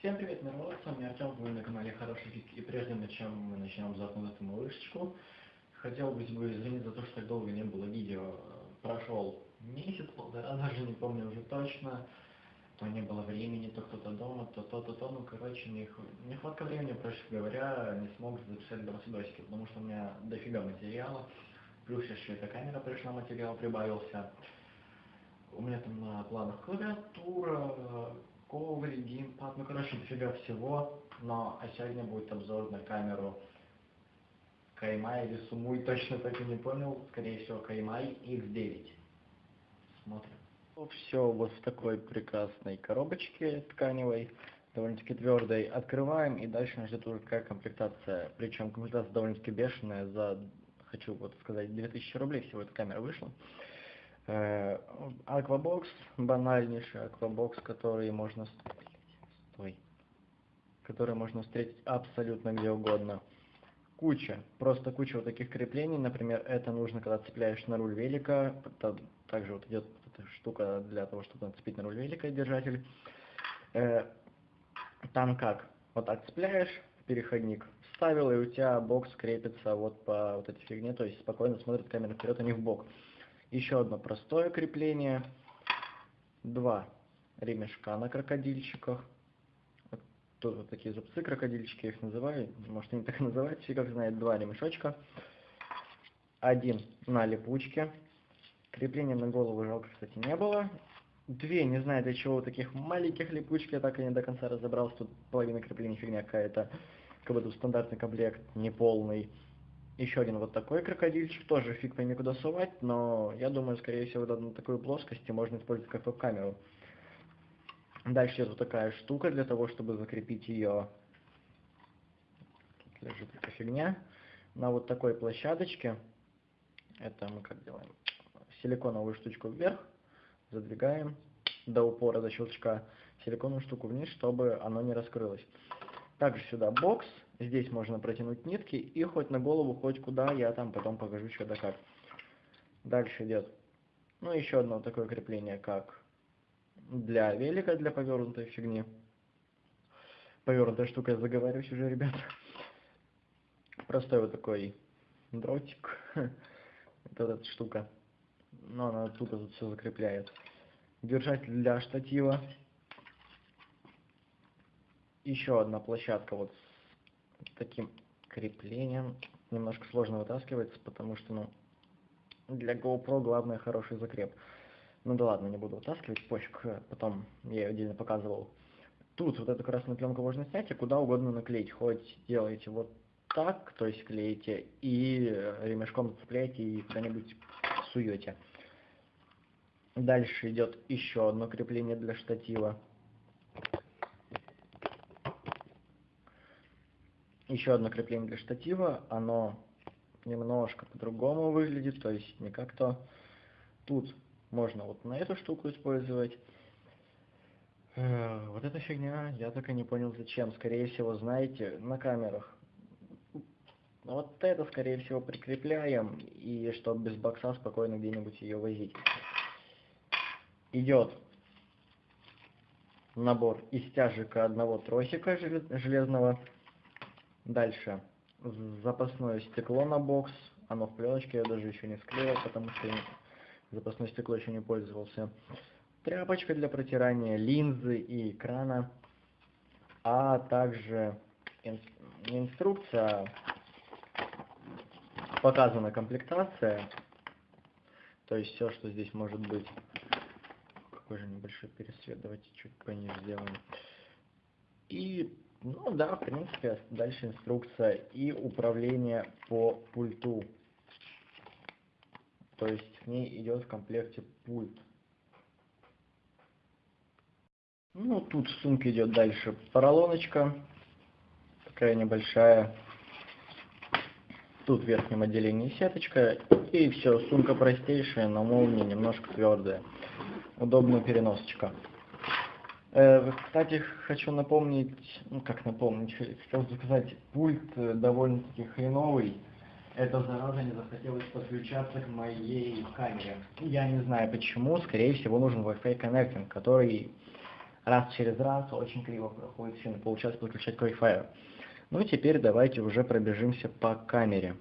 Всем привет, народ, с вами Артем, вы на канале Хороший Фиг, и прежде чем мы начнем запомнить эту малышечку, хотел бы извинить за то, что так долго не было видео, прошел месяц, полтора, даже не помню уже точно, то не было времени, то кто-то дома, то то-то, то, ну, короче, нех... нехватка времени, проще говоря, не смог записать видосики, потому что у меня дофига материала, плюс еще эта камера пришла, материал прибавился, у меня там на планах клавиатура, коврик, геймпад, ну короче дофига всего, но а сегодня будет обзор на камеру Каймай или Сумуй, точно так и не понял, скорее всего Каймай X9. Смотрим. Все вот в такой прекрасной коробочке тканевой, довольно-таки твердой. Открываем и дальше нас ждет уже какая комплектация. Причем комплектация довольно-таки бешеная, за, хочу вот сказать, 2000 рублей всего эта камера вышла. Аквабокс, банальнейший аквабокс, который можно... Стой. Который можно встретить абсолютно где угодно. Куча, просто куча вот таких креплений. Например, это нужно, когда цепляешь на руль велика. Также вот идет эта штука для того, чтобы нацепить на руль велика держатель. Э, там как? Вот так цепляешь, переходник вставил, и у тебя бокс крепится вот по вот этой фигне, то есть спокойно смотрит камера вперед, а не в бок. Еще одно простое крепление. Два ремешка на крокодильчиках. Тут вот такие зубцы крокодильчики, их называю. Может они так и называют, как знает. Два ремешочка. Один на липучке. Крепления на голову жалко, кстати, не было. Две, не знаю для чего, таких маленьких липучки, я так и не до конца разобрался. Тут половина крепления фигня какая-то. Как будто стандартный комплект, неполный. Еще один вот такой крокодильчик, тоже фиг пойми куда сувать, но я думаю, скорее всего, на такой плоскости можно использовать как веб-камеру. Дальше есть вот такая штука для того, чтобы закрепить ее, тут лежит эта фигня, на вот такой площадочке. Это мы как делаем? Силиконовую штучку вверх, задвигаем до упора, до щелчка, силиконовую штуку вниз, чтобы оно не раскрылось. Также сюда бокс, здесь можно протянуть нитки и хоть на голову, хоть куда, я там потом покажу что да как. Дальше идет, ну еще одно такое крепление, как для велика, для повернутой фигни. Повернутая штука, я заговариваюсь уже, ребята. Простой вот такой дротик, вот эта штука, но она тут тут все закрепляет. Держатель для штатива еще одна площадка вот таким креплением. Немножко сложно вытаскивается, потому что, ну, для GoPro главное хороший закреп. Ну да ладно, не буду вытаскивать, пофиг, потом я ее отдельно показывал. Тут вот эту красную пленку можно снять и куда угодно наклеить. Хоть делаете вот так, то есть клеите, и ремешком зацепляете и куда-нибудь суете. Дальше идет еще одно крепление для штатива. Еще одно крепление для штатива, оно немножко по-другому выглядит, то есть не как то. Тут можно вот на эту штуку использовать. Э, вот эта фигня, я так и не понял зачем. Скорее всего, знаете, на камерах. Вот это, скорее всего, прикрепляем, и чтобы без бокса спокойно где-нибудь ее возить. Идет набор из тяжика одного тросика железного Дальше. Запасное стекло на бокс. Оно в пленочке, я даже еще не склеил, потому что запасное стекло еще не пользовался. Тряпочка для протирания линзы и экрана. А также ин инструкция, показана комплектация. То есть все, что здесь может быть. Какой же небольшой пересвет, давайте чуть пониже сделаем. И ну да, в принципе, дальше инструкция и управление по пульту. То есть к ней идет в комплекте пульт. Ну, тут в сумке идет дальше поролоночка. Такая небольшая. Тут в верхнем отделении сеточка. И все, сумка простейшая, но молния немножко твердая. Удобная переносочка. Э, кстати, хочу напомнить, ну как напомнить, хотел сказать, пульт э, довольно-таки хреновый. Эта зараза не захотелось подключаться к моей камере. Я не знаю почему, скорее всего нужен Wi-Fi коннектинг, который раз через раз, очень криво проходит все, получается подключать к Wi-Fi. Ну, теперь давайте уже пробежимся по камере.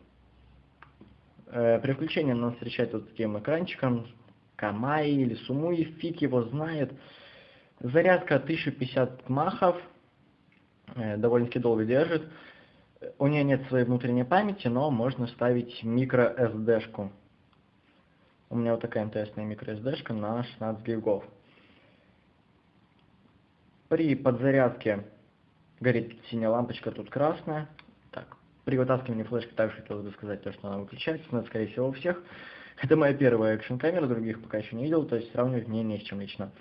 Э, при включении нас встречает вот таким экранчиком, Камай или Сумуи, фиг его знает. Зарядка 1050 махов, э, довольно-таки долго держит. У нее нет своей внутренней памяти, но можно ставить микро SD-шку. У меня вот такая МТСная микро SD-шка на 16 гигов. При подзарядке горит синяя лампочка, тут красная. Так, при вытаскивании флешки также хотелось бы сказать то, что она выключается, но скорее всего у всех. Это моя первая экшн камера, других пока еще не видел, то есть сравнивать мне не с чем лично.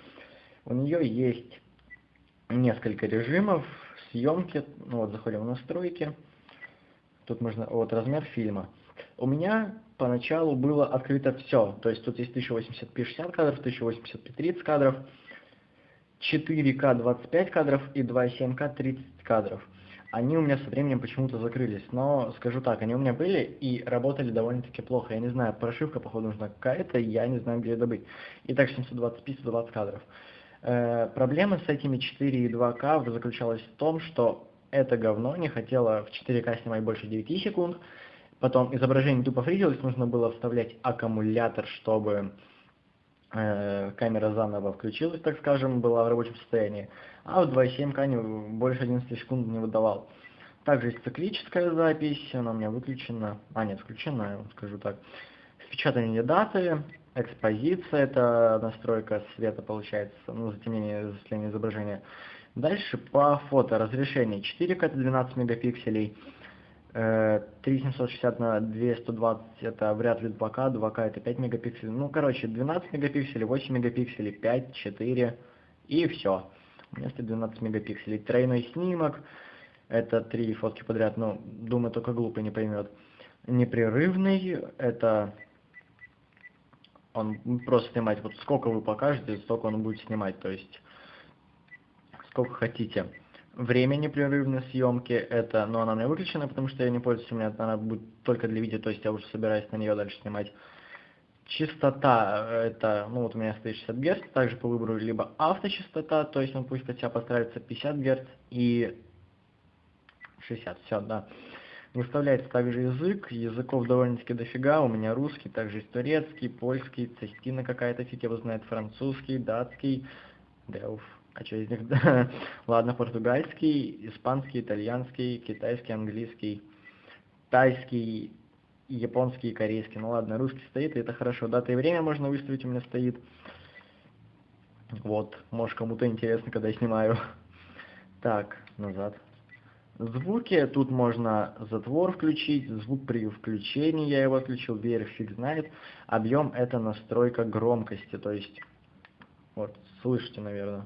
У нее есть несколько режимов съемки. Ну вот заходим в настройки. Тут можно, вот размер фильма. У меня поначалу было открыто все. То есть тут есть 1080p 60 кадров, 1080p 30 кадров, 4К 25 кадров и 2.7К 30 кадров. Они у меня со временем почему-то закрылись, но скажу так, они у меня были и работали довольно-таки плохо. Я не знаю, прошивка, походу, нужна какая-то, я не знаю, где ее добыть. Итак, 720p, 120 кадров. Э, проблема с этими 4 и 2К заключалась в том, что это говно не хотело в 4К снимать больше 9 секунд, потом изображение тупо фризилось, нужно было вставлять аккумулятор, чтобы э, камера заново включилась, так скажем, была в рабочем состоянии, а в 2.7К больше 11 секунд не выдавал. Также есть циклическая запись, она у меня выключена, а нет, включена, скажу так. Впечатание даты, экспозиция, это настройка света получается, ну, затемнение, засветление изображения. Дальше по фото разрешение 4К это 12 мегапикселей, 3760 э, на 220 это вряд ли 2К, 2К это 5 мегапикселей. Ну, короче, 12 мегапикселей, 8 мегапикселей, 5, 4 и все. У стоит 12 мегапикселей. Тройной снимок, это три фотки подряд, ну, думаю, только глупый не поймет. Непрерывный, это он просто снимать, вот сколько вы покажете, столько он будет снимать, то есть сколько хотите. Время непрерывной съемки, это, но она у меня выключена, потому что я не пользуюсь, у меня она будет только для видео, то есть я уже собираюсь на нее дальше снимать. Частота, это, ну вот у меня стоит 60 Гц, также по выбору либо авточастота, то есть он пусть под себя постарается 50 Гц и 60, все, да. Выставляется также язык, языков довольно-таки дофига, у меня русский, также есть турецкий, польский, цистина какая-то, фиг его знает, французский, датский, да уф, а что из них, ладно, португальский, испанский, итальянский, китайский, английский, тайский, японский и корейский, ну ладно, русский стоит, и это хорошо, дата и время можно выставить, у меня стоит, вот, может кому-то интересно, когда я снимаю, так, назад. Звуки, тут можно затвор включить, звук при включении, я его отключил, вверх фиг знает. Объем это настройка громкости, то есть, вот, слышите, наверное.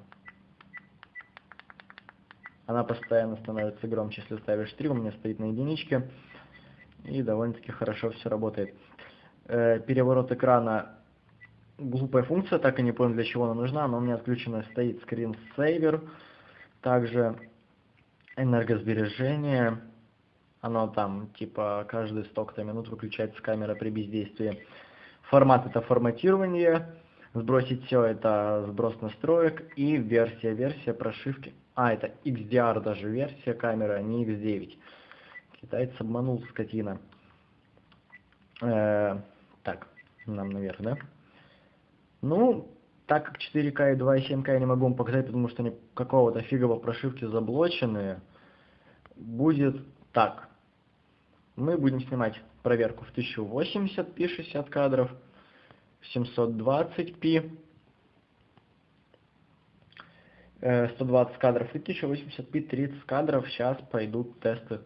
Она постоянно становится громче, если ставишь 3, у меня стоит на единичке. И довольно-таки хорошо все работает. Э, переворот экрана, глупая функция, так и не понял для чего она нужна, но у меня отключена стоит скринсейвер. Также энергосбережение, оно там типа каждые столько-то минут выключается камера при бездействии. Формат это форматирование, сбросить все это сброс настроек и версия, версия прошивки. А, это XDR даже версия камеры, а не X9. Китаец обманул скотина. Э, так, нам наверх, да? Ну, так как 4К и 2.7К я не могу вам показать, потому что они какого-то фигово прошивки заблоченные, будет так. Мы будем снимать проверку в 1080p 60 кадров, 720p, 120 кадров и 1080p 30 кадров. Сейчас пойдут тесты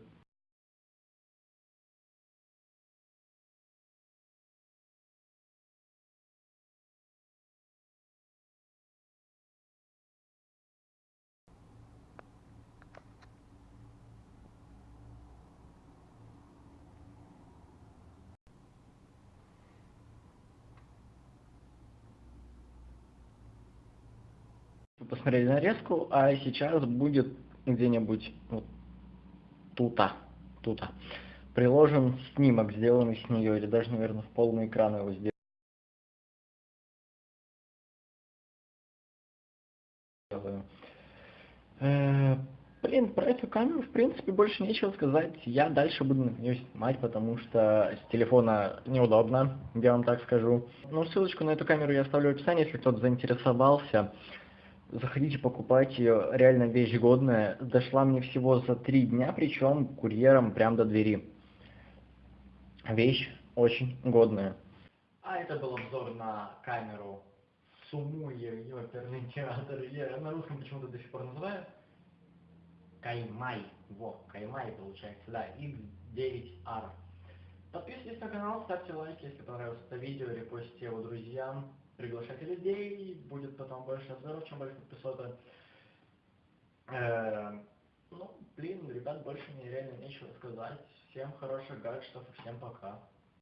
посмотрели нарезку, а сейчас будет где-нибудь вот тута, тута, приложен снимок, сделанный с нее, или даже, наверное, в полный экран его сделаю. блин, про эту камеру, в принципе, больше нечего сказать. Я дальше буду на нее снимать, потому что с телефона неудобно, я вам так скажу. Ну, ссылочку на эту камеру я оставлю в описании, если кто-то заинтересовался. Заходите, покупайте ее, реально вещь годная. Дошла мне всего за три дня, причем курьером прям до двери. Вещь очень годная. А это был обзор на камеру Сумуе, оперный театр. Я на русском почему-то до сих пор называю. Каймай. Во, Каймай получается, да, X9R. Подписывайтесь на канал, ставьте лайки, если понравилось это видео, репостите его друзьям, приглашайте людей, будет потом больше обзоров, чем больше подписоты. Э, ну, блин, ребят, больше мне реально нечего сказать. Всем хороших гаджетов и всем пока.